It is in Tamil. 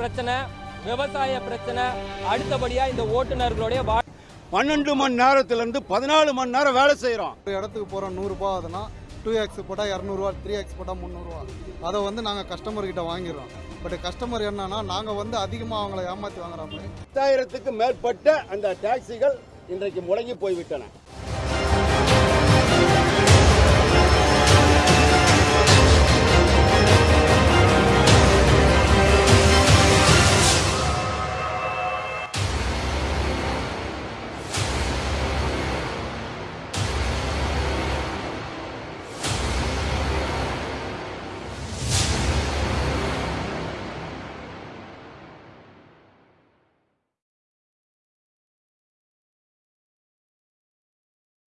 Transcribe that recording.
பிரச்சனை விவசாய பிரச்சனை அடுத்தபடியா இந்த ஓட்டுநர்களுடைய வா பன்னெண்டு மணி நேரத்துலேருந்து பதினாலு மணி நேரம் வேலை செய்கிறோம் ஒரு இடத்துக்கு போகிறோம் நூறுரூபா ஆகுதுன்னா டூ எக்ஸ் போட்டால் இரநூறுவா த்ரீ எக்ஸ் போட்டால் முந்நூறுரூவா அதை வந்து நாங்கள் கஸ்டமர்கிட்ட வாங்கிடுறோம். பட் கஸ்டமர் என்னன்னா நாங்கள் வந்து அதிகமாக அவங்கள ஏமாற்றி வாங்குற மாதிரி. பத்தாயிரத்துக்கு மேற்பட்ட அந்த டாக்ஸிகள் இன்றைக்கு முடங்கி போய்விட்டன.